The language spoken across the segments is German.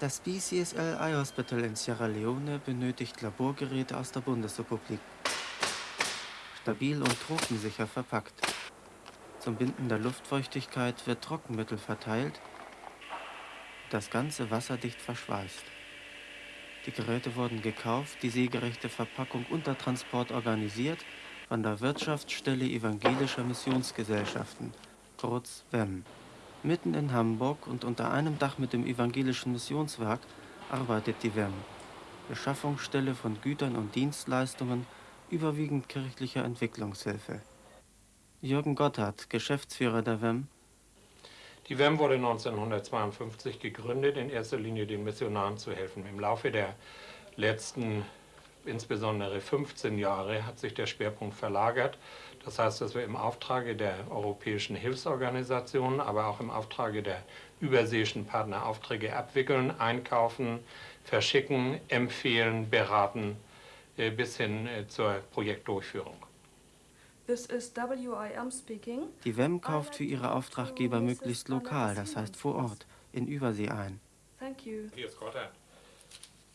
Das BCSL Eye Hospital in Sierra Leone benötigt Laborgeräte aus der Bundesrepublik. Stabil und tropensicher verpackt. Zum Binden der Luftfeuchtigkeit wird Trockenmittel verteilt, das ganze wasserdicht verschweißt. Die Geräte wurden gekauft, die seegerechte Verpackung und der Transport organisiert von der Wirtschaftsstelle Evangelischer Missionsgesellschaften, kurz WEM. Mitten in Hamburg und unter einem Dach mit dem Evangelischen Missionswerk arbeitet die WEM, Beschaffungsstelle von Gütern und Dienstleistungen, überwiegend kirchlicher Entwicklungshilfe. Jürgen Gotthard, Geschäftsführer der WEM. Die WEM wurde 1952 gegründet, in erster Linie den Missionaren zu helfen. Im Laufe der letzten, insbesondere 15 Jahre, hat sich der Schwerpunkt verlagert. Das heißt, dass wir im Auftrage der europäischen Hilfsorganisationen, aber auch im Auftrage der überseeischen Partner Aufträge abwickeln, einkaufen, verschicken, empfehlen, beraten, äh, bis hin äh, zur Projektdurchführung. Die WEM kauft für ihre Auftraggeber möglichst lokal, das heißt vor Ort, in Übersee ein. Hier ist Gotthard.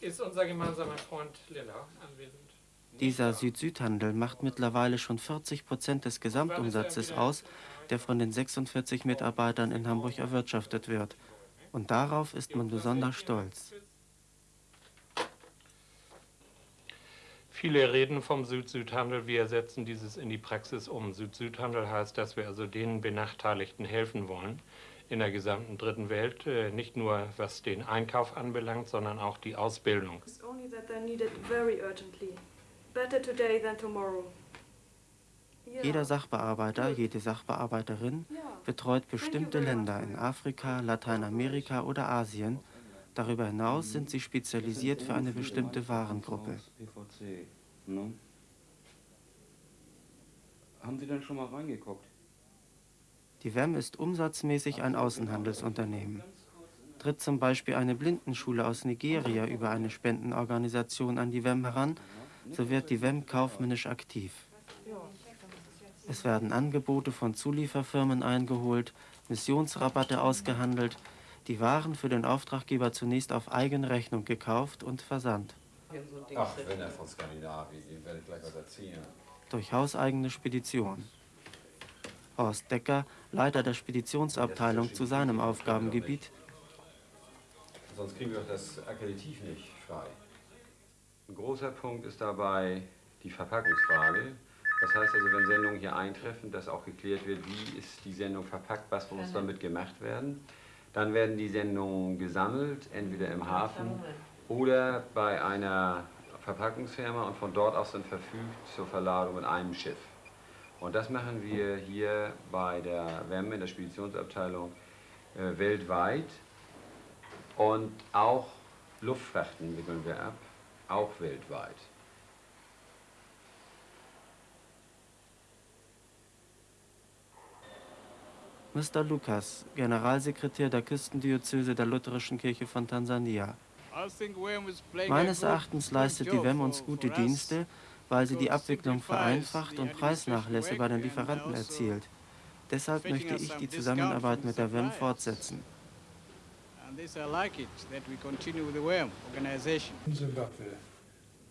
Ist unser gemeinsamer Freund Lilla anwesend? Dieser Süd-Süd-Handel macht mittlerweile schon 40 Prozent des Gesamtumsatzes aus, der von den 46 Mitarbeitern in Hamburg erwirtschaftet wird. Und darauf ist man besonders stolz. Viele reden vom Süd-Süd-Handel. Wir setzen dieses in die Praxis um. Süd-Süd-Handel heißt, dass wir also den Benachteiligten helfen wollen in der gesamten dritten Welt, äh, nicht nur was den Einkauf anbelangt, sondern auch die Ausbildung. Jeder Sachbearbeiter, jede Sachbearbeiterin betreut bestimmte Länder in Afrika, Lateinamerika oder Asien. Darüber hinaus sind sie spezialisiert für eine bestimmte Warengruppe. Haben Sie denn schon mal reingeguckt? Die WEM ist umsatzmäßig ein Außenhandelsunternehmen. Tritt zum Beispiel eine Blindenschule aus Nigeria über eine Spendenorganisation an die WEM heran, so wird die WEM kaufmännisch aktiv. Es werden Angebote von Zulieferfirmen eingeholt, Missionsrabatte ausgehandelt die Waren für den Auftraggeber zunächst auf eigene Rechnung gekauft und versandt. Ach, wenn er von Skandinavien, dem werde ich gleich was erzählen. Durch hauseigene Spedition. Horst Decker, Leiter der Speditionsabteilung zu seinem Aufgabengebiet. Sonst kriegen wir doch das Akkreditiv nicht frei. Ein großer Punkt ist dabei die Verpackungsfrage. Das heißt also, wenn Sendungen hier eintreffen, dass auch geklärt wird, wie ist die Sendung verpackt, was muss damit gemacht werden. Dann werden die Sendungen gesammelt, entweder im Hafen oder bei einer Verpackungsfirma und von dort aus dann verfügt zur Verladung in einem Schiff. Und das machen wir hier bei der WEM in der Speditionsabteilung äh, weltweit. Und auch Luftfrachten wickeln wir ab, auch weltweit. Mr. Lucas, Generalsekretär der Küstendiözese der Lutherischen Kirche von Tansania. Meines Erachtens leistet die WEM uns gute Dienste, weil sie die Abwicklung vereinfacht und Preisnachlässe bei den Lieferanten erzielt. Deshalb möchte ich die Zusammenarbeit mit der WEM fortsetzen. Zimbabwe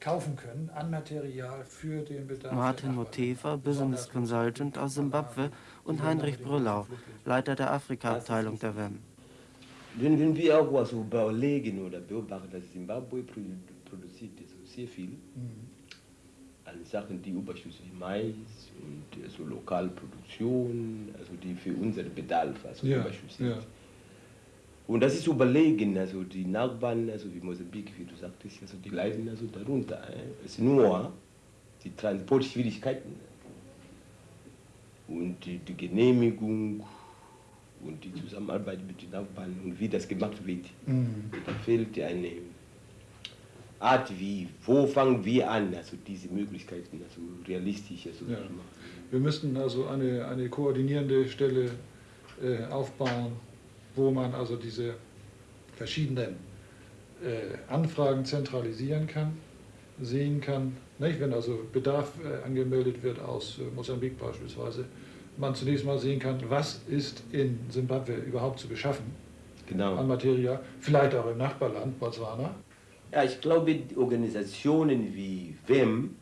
kaufen können an Material für den Bedarf. Martin Motefa, Business Consultant aus Simbabwe und Heinrich Brüllau, Leiter der Afrika-Abteilung der WEM. Wenn wir auch was überlegen oder beobachten, dass Zimbabwe produziert sehr viel mhm. An Sachen, die wie Mais und also Lokalproduktion, also die für unseren Bedarf also ja, sind. Ja. Und das ist überlegen, also die Nachbarn, also wie Mosambik, wie du sagtest, also die leiden also darunter. Es ist nur die Transportschwierigkeiten und die, die, Genehmigung und die Zusammenarbeit mit den Nachbarn und wie das gemacht wird. Mhm. Da fehlt eine Art, wie, wo fangen wir an, also diese Möglichkeiten also realistisch also ja. Wir müssten also eine, eine koordinierende Stelle äh, aufbauen, wo man also diese verschiedenen äh, Anfragen zentralisieren kann, sehen kann, nicht? wenn also Bedarf äh, angemeldet wird aus äh, Mosambik beispielsweise, man zunächst mal sehen kann, was ist in Simbabwe überhaupt zu beschaffen genau. an Material, vielleicht auch im Nachbarland Botswana. Ja, ich glaube, Organisationen wie WEM,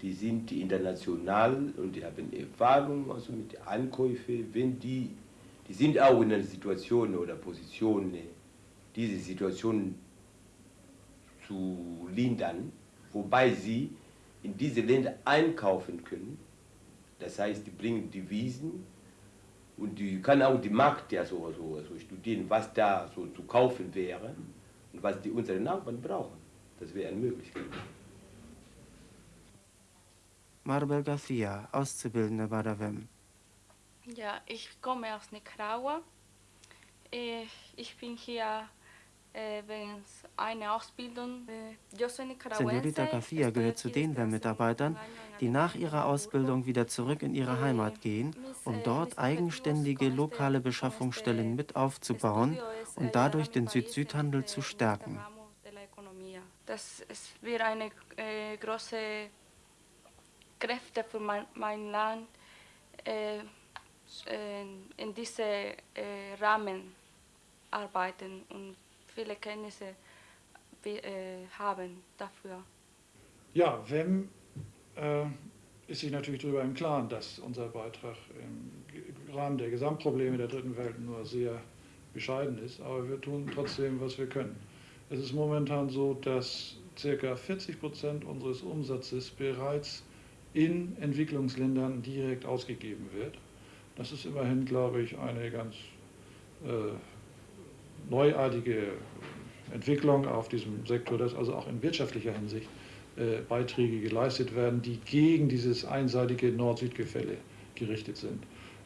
die sind international und die haben Erfahrung also mit Ankäufen, wenn die, die sind auch in einer Situation oder Position, diese Situation zu lindern, wobei sie in diese Länder einkaufen können. Das heißt, die bringen Devisen und die kann auch die Markt ja so, so, so studieren, was da so zu kaufen wäre und was die unsere Nachbarn brauchen. Das wäre eine Möglichkeit. Marbel Garcia, Auszubildende bei der WEM. Ja, ich komme aus Nicaragua. Äh, ich bin hier äh, Ausbildung. Äh, Senorita Garcia gehört zu den WEM-Mitarbeitern, die nach ihrer Ausbildung wieder zurück in ihre Heimat gehen, um dort eigenständige lokale Beschaffungsstellen mit aufzubauen und dadurch den Süd-Süd-Handel zu stärken. Das wird eine äh, große Kräfte für mein, mein Land äh, in diesem äh, Rahmen arbeiten und viele Kenntnisse äh, haben dafür. Ja, WEM äh, ist sich natürlich darüber im Klaren, dass unser Beitrag im Rahmen der Gesamtprobleme der dritten Welt nur sehr bescheiden ist, aber wir tun trotzdem, was wir können. Es ist momentan so, dass ca. 40 Prozent unseres Umsatzes bereits in Entwicklungsländern direkt ausgegeben wird. Das ist immerhin, glaube ich, eine ganz äh, neuartige Entwicklung auf diesem Sektor, dass also auch in wirtschaftlicher Hinsicht äh, Beiträge geleistet werden, die gegen dieses einseitige Nord-Süd-Gefälle gerichtet sind.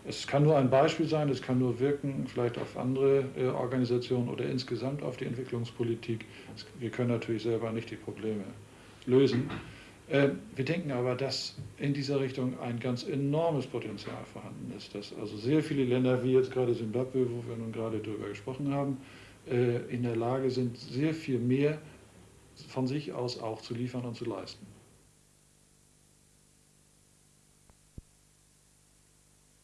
Es kann nur ein Beispiel sein, es kann nur wirken, vielleicht auf andere äh, Organisationen oder insgesamt auf die Entwicklungspolitik. Wir können natürlich selber nicht die Probleme lösen. Äh, wir denken aber, dass in dieser Richtung ein ganz enormes Potenzial vorhanden ist, dass also sehr viele Länder, wie jetzt gerade Simbabwe, wo wir nun gerade darüber gesprochen haben, äh, in der Lage sind, sehr viel mehr von sich aus auch zu liefern und zu leisten.